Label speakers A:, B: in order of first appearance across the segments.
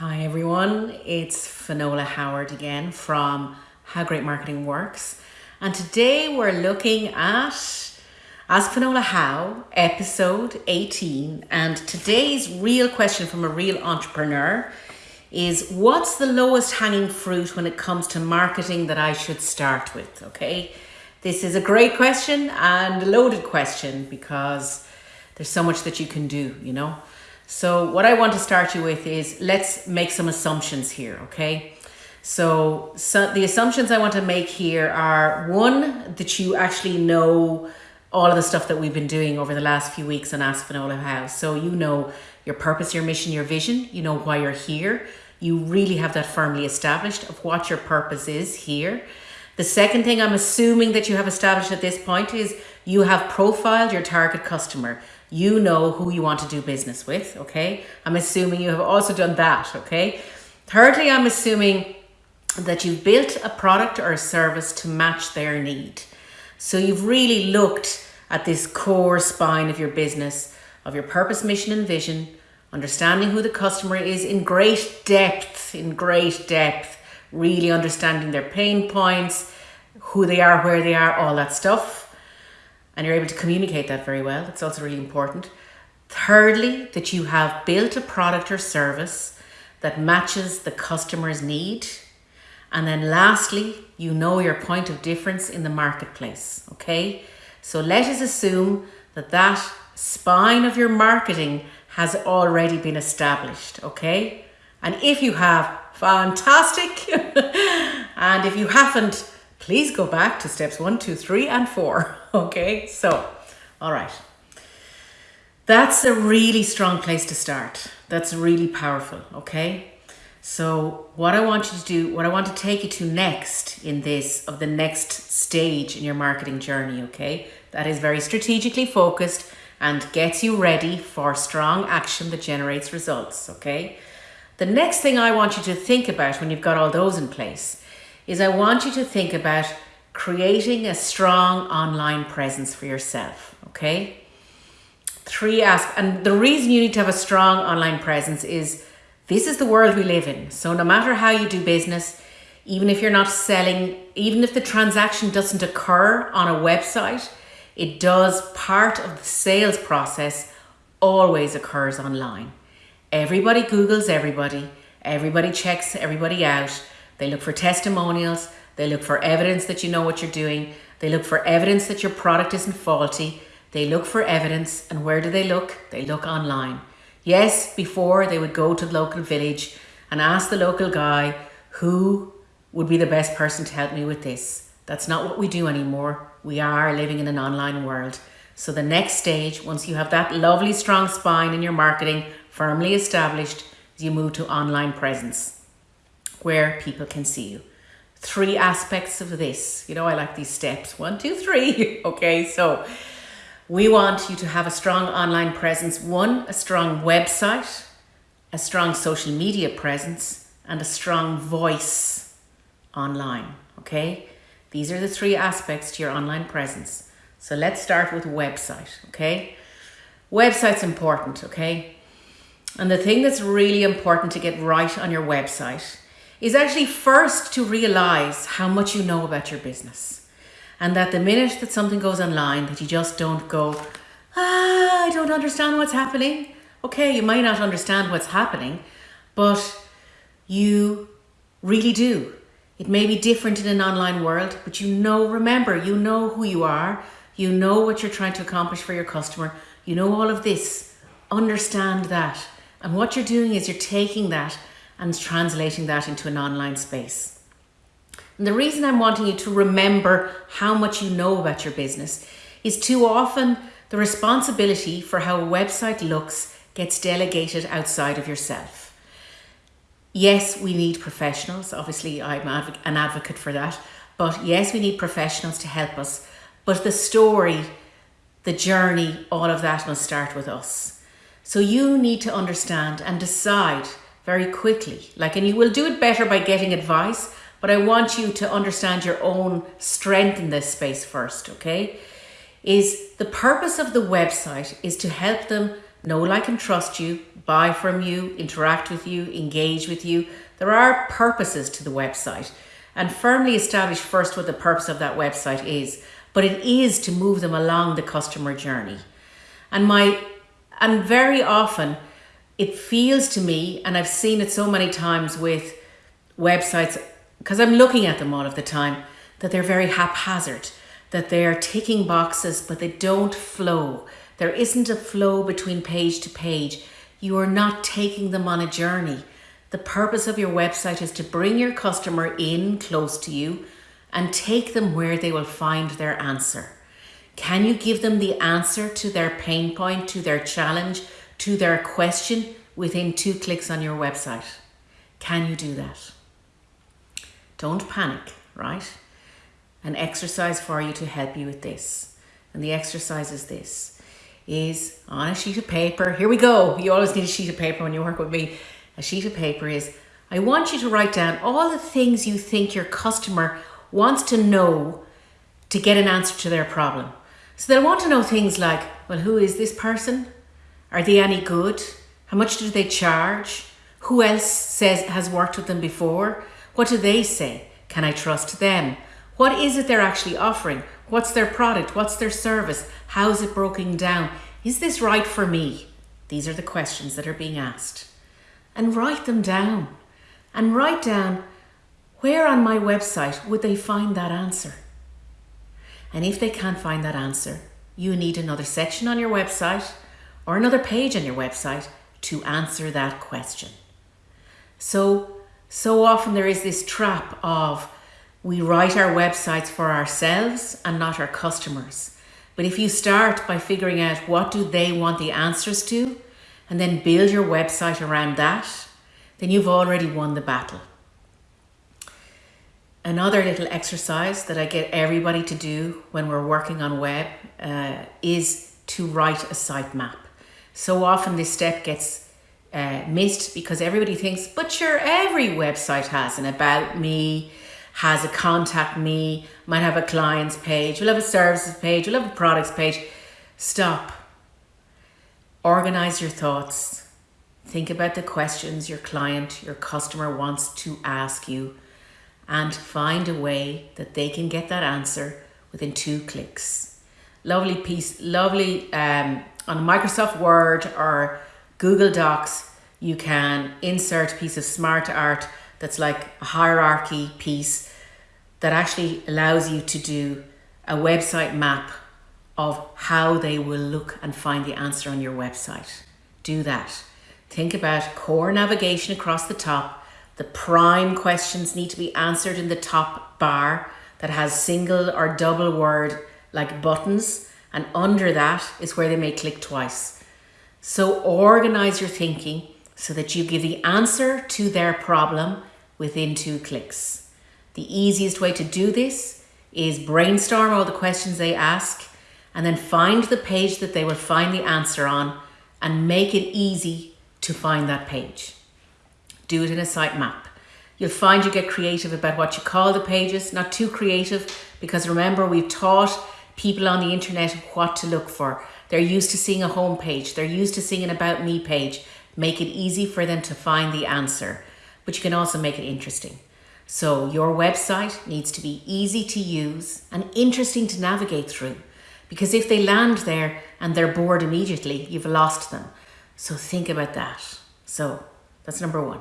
A: Hi everyone, it's Finola Howard again from How Great Marketing Works. And today we're looking at Ask Finola How, episode 18. And today's real question from a real entrepreneur is what's the lowest hanging fruit when it comes to marketing that I should start with? Okay, this is a great question and a loaded question because there's so much that you can do, you know. So what I want to start you with is let's make some assumptions here, okay? So, so the assumptions I want to make here are one, that you actually know all of the stuff that we've been doing over the last few weeks on Ask Finola House. So you know your purpose, your mission, your vision, you know why you're here. You really have that firmly established of what your purpose is here. The second thing I'm assuming that you have established at this point is you have profiled your target customer you know who you want to do business with, okay? I'm assuming you have also done that, okay? Thirdly, I'm assuming that you've built a product or a service to match their need. So you've really looked at this core spine of your business, of your purpose, mission, and vision, understanding who the customer is in great depth, in great depth, really understanding their pain points, who they are, where they are, all that stuff and you're able to communicate that very well. It's also really important. Thirdly, that you have built a product or service that matches the customer's need. And then lastly, you know your point of difference in the marketplace, okay? So let us assume that that spine of your marketing has already been established, okay? And if you have, fantastic. and if you haven't, please go back to steps one, two, three, and four. Okay, so, all right. That's a really strong place to start. That's really powerful, okay? So what I want you to do, what I want to take you to next in this, of the next stage in your marketing journey, okay? That is very strategically focused and gets you ready for strong action that generates results, okay? The next thing I want you to think about when you've got all those in place is I want you to think about creating a strong online presence for yourself, okay? Three aspects, and the reason you need to have a strong online presence is this is the world we live in. So no matter how you do business, even if you're not selling, even if the transaction doesn't occur on a website, it does part of the sales process always occurs online. Everybody Googles everybody, everybody checks everybody out, they look for testimonials. They look for evidence that you know what you're doing. They look for evidence that your product isn't faulty. They look for evidence. And where do they look? They look online. Yes, before they would go to the local village and ask the local guy who would be the best person to help me with this. That's not what we do anymore. We are living in an online world. So the next stage, once you have that lovely strong spine in your marketing firmly established, is you move to online presence where people can see you. Three aspects of this. You know, I like these steps. One, two, three. okay, so we want you to have a strong online presence. One, a strong website, a strong social media presence, and a strong voice online. Okay, these are the three aspects to your online presence. So let's start with website. Okay, website's important. Okay, and the thing that's really important to get right on your website is actually first to realize how much you know about your business. And that the minute that something goes online that you just don't go, ah, I don't understand what's happening. Okay, you might not understand what's happening, but you really do. It may be different in an online world, but you know, remember, you know who you are. You know what you're trying to accomplish for your customer. You know all of this. Understand that. And what you're doing is you're taking that and translating that into an online space. And the reason I'm wanting you to remember how much you know about your business is too often the responsibility for how a website looks gets delegated outside of yourself. Yes, we need professionals. Obviously, I'm an advocate for that. But yes, we need professionals to help us. But the story, the journey, all of that must start with us. So you need to understand and decide very quickly. Like, and you will do it better by getting advice, but I want you to understand your own strength in this space first, okay? Is the purpose of the website is to help them know, like, and trust you, buy from you, interact with you, engage with you. There are purposes to the website and firmly establish first what the purpose of that website is. But it is to move them along the customer journey. And my and very often it feels to me, and I've seen it so many times with websites, because I'm looking at them all of the time, that they're very haphazard, that they're ticking boxes, but they don't flow. There isn't a flow between page to page. You are not taking them on a journey. The purpose of your website is to bring your customer in close to you and take them where they will find their answer. Can you give them the answer to their pain point, to their challenge, to their question within two clicks on your website? Can you do that? Don't panic, right? An exercise for you to help you with this. And the exercise is this is on a sheet of paper. Here we go. You always need a sheet of paper when you work with me a sheet of paper is I want you to write down all the things you think your customer wants to know to get an answer to their problem. So they'll want to know things like, well, who is this person? Are they any good? How much do they charge? Who else says has worked with them before? What do they say? Can I trust them? What is it they're actually offering? What's their product? What's their service? How's it broken down? Is this right for me? These are the questions that are being asked and write them down. And write down where on my website would they find that answer? And if they can't find that answer, you need another section on your website or another page on your website to answer that question. So, so often there is this trap of we write our websites for ourselves and not our customers. But if you start by figuring out what do they want the answers to, and then build your website around that, then you've already won the battle. Another little exercise that I get everybody to do when we're working on web uh, is to write a sitemap. So often this step gets uh, missed because everybody thinks, but sure, every website has an about me, has a contact me, might have a clients page, will have a services page, will have a products page. Stop. Organize your thoughts. Think about the questions your client, your customer wants to ask you and find a way that they can get that answer within two clicks. Lovely piece, lovely um, on Microsoft Word or Google Docs, you can insert a piece of smart art that's like a hierarchy piece that actually allows you to do a website map of how they will look and find the answer on your website. Do that. Think about core navigation across the top. The prime questions need to be answered in the top bar that has single or double word like buttons and under that is where they may click twice. So organize your thinking so that you give the answer to their problem within two clicks. The easiest way to do this is brainstorm all the questions they ask and then find the page that they will find the answer on and make it easy to find that page. Do it in a sitemap. You'll find you get creative about what you call the pages, not too creative, because remember we've taught people on the internet what to look for. They're used to seeing a home page. They're used to seeing an about me page. Make it easy for them to find the answer, but you can also make it interesting. So your website needs to be easy to use and interesting to navigate through. Because if they land there and they're bored immediately, you've lost them. So think about that. So that's number one.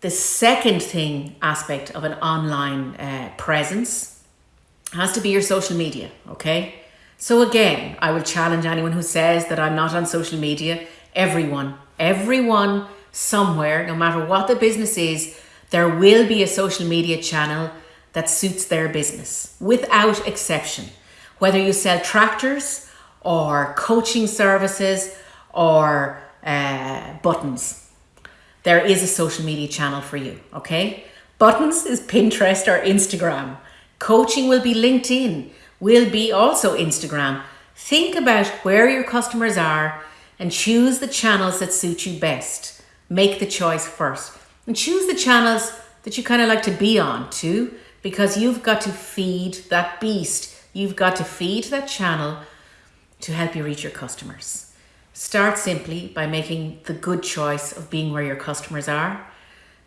A: The second thing aspect of an online uh, presence has to be your social media, okay? So again, I will challenge anyone who says that I'm not on social media. Everyone, everyone somewhere, no matter what the business is, there will be a social media channel that suits their business without exception whether you sell tractors or coaching services or uh, buttons. There is a social media channel for you, okay? Buttons is Pinterest or Instagram. Coaching will be LinkedIn, will be also Instagram. Think about where your customers are and choose the channels that suit you best. Make the choice first. And choose the channels that you kind of like to be on too, because you've got to feed that beast You've got to feed that channel to help you reach your customers. Start simply by making the good choice of being where your customers are.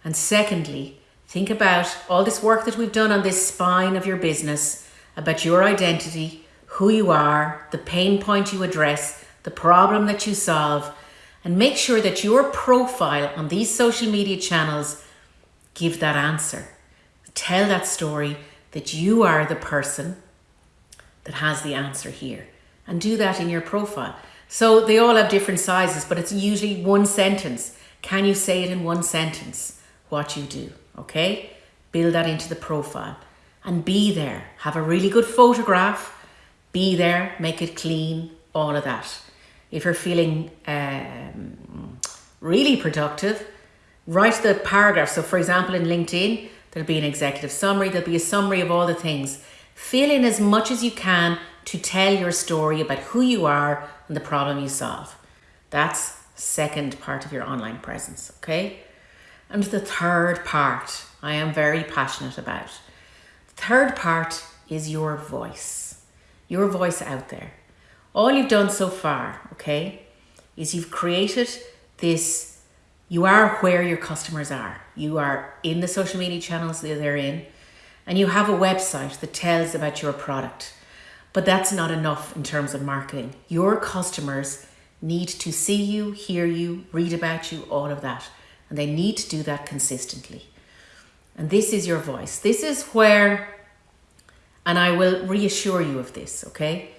A: And secondly, think about all this work that we've done on this spine of your business, about your identity, who you are, the pain point you address, the problem that you solve, and make sure that your profile on these social media channels give that answer. Tell that story that you are the person that has the answer here and do that in your profile. So they all have different sizes, but it's usually one sentence. Can you say it in one sentence? What you do, okay? Build that into the profile and be there. Have a really good photograph. Be there, make it clean, all of that. If you're feeling um, really productive, write the paragraph. So for example, in LinkedIn, there'll be an executive summary. There'll be a summary of all the things. Fill in as much as you can to tell your story about who you are and the problem you solve. That's second part of your online presence, okay? And the third part I am very passionate about. The third part is your voice, your voice out there. All you've done so far, okay, is you've created this, you are where your customers are. You are in the social media channels that they're in, and you have a website that tells about your product. But that's not enough in terms of marketing. Your customers need to see you, hear you, read about you, all of that. And they need to do that consistently. And this is your voice. This is where, and I will reassure you of this, okay?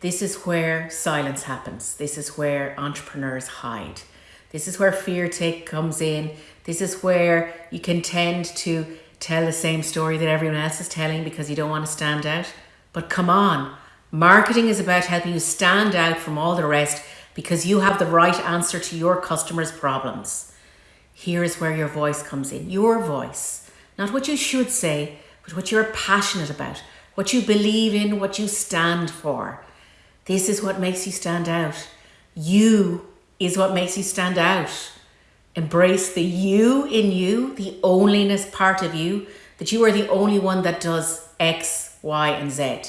A: This is where silence happens. This is where entrepreneurs hide. This is where fear take comes in. This is where you can tend to tell the same story that everyone else is telling because you don't want to stand out. But come on, marketing is about helping you stand out from all the rest because you have the right answer to your customers' problems. Here is where your voice comes in. Your voice. Not what you should say, but what you're passionate about, what you believe in, what you stand for. This is what makes you stand out. You is what makes you stand out. Embrace the you in you, the onlyness part of you, that you are the only one that does X, Y, and Z.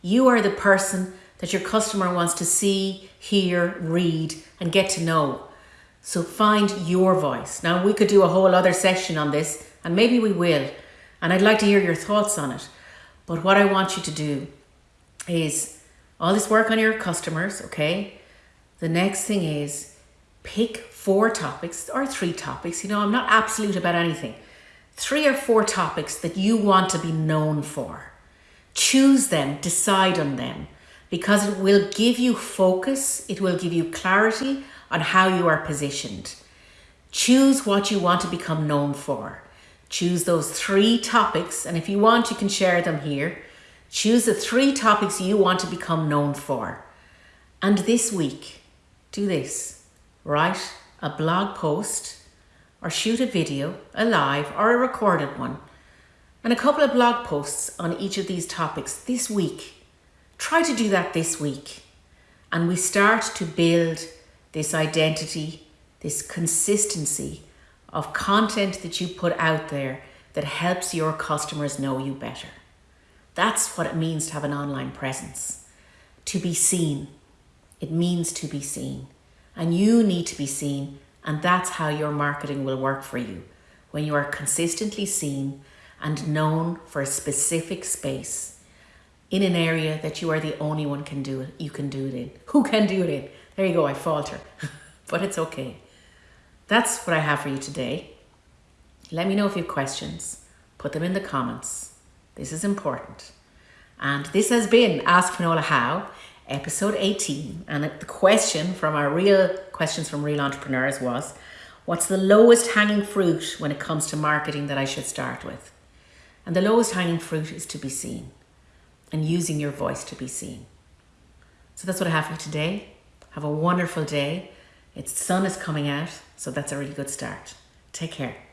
A: You are the person that your customer wants to see, hear, read, and get to know. So find your voice. Now, we could do a whole other session on this, and maybe we will. And I'd like to hear your thoughts on it. But what I want you to do is all this work on your customers, okay? The next thing is pick four topics or three topics. You know, I'm not absolute about anything. Three or four topics that you want to be known for. Choose them, decide on them, because it will give you focus, it will give you clarity on how you are positioned. Choose what you want to become known for. Choose those three topics, and if you want, you can share them here. Choose the three topics you want to become known for. And this week, do this. Write a blog post or shoot a video, a live or a recorded one and a couple of blog posts on each of these topics this week. Try to do that this week. And we start to build this identity, this consistency of content that you put out there that helps your customers know you better. That's what it means to have an online presence. To be seen. It means to be seen. And you need to be seen. And that's how your marketing will work for you. When you are consistently seen and known for a specific space in an area that you are the only one can do it you can do it in who can do it in there you go i falter but it's okay. That's what i have for you today. Let me know if you have questions. Put them in the comments. This is important. And this has been ask finola how episode 18 and the question from our real questions from real entrepreneurs was what's the lowest hanging fruit when it comes to marketing that i should start with? And the lowest hanging fruit is to be seen and using your voice to be seen. So that's what I have for you today. Have a wonderful day. Its sun is coming out, so that's a really good start. Take care.